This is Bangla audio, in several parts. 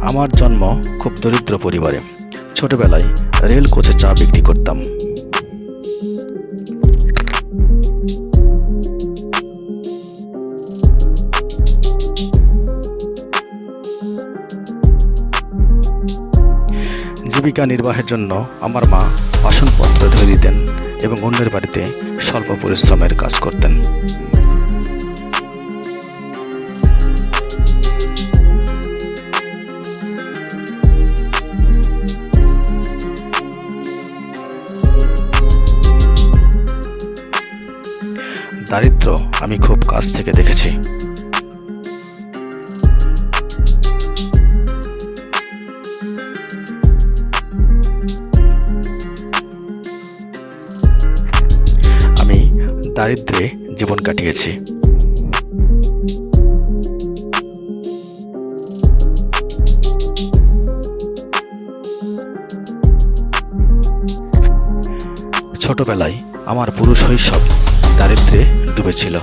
আমার জন্ম খুব দরিদ্র পরিবারে। ছোটবেলায় রেল কোচে চা বিক্রি করতাম। জীবিকা নির্বাহের জন্য আমার মা বাসনপত্র ধুয়ে দিতেন এবং অন্যের বাড়িতে স্বল্প পরিশ্রমের কাজ করতেন। দারিদ্র আমি খুব কাছ থেকে দেখেছি। আমি দারিদ্রে জীবন কাটিয়েছি। ছোটবেলায় আমার পুরো শৈশব। দারিদ্রে ডুবেছিল।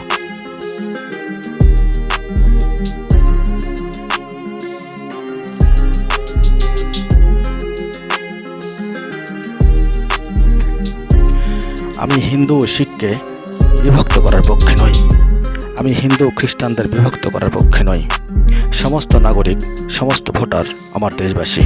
আমি হিন্দু ও শিখকে বিভক্ত করার পক্ষে নই। আমি হিন্দু ও খ্রিস্টানদের বিভক্ত করার পক্ষে নই। সমস্ত নাগরিক, সমস্ত ভোটার আমার দেশবাসী।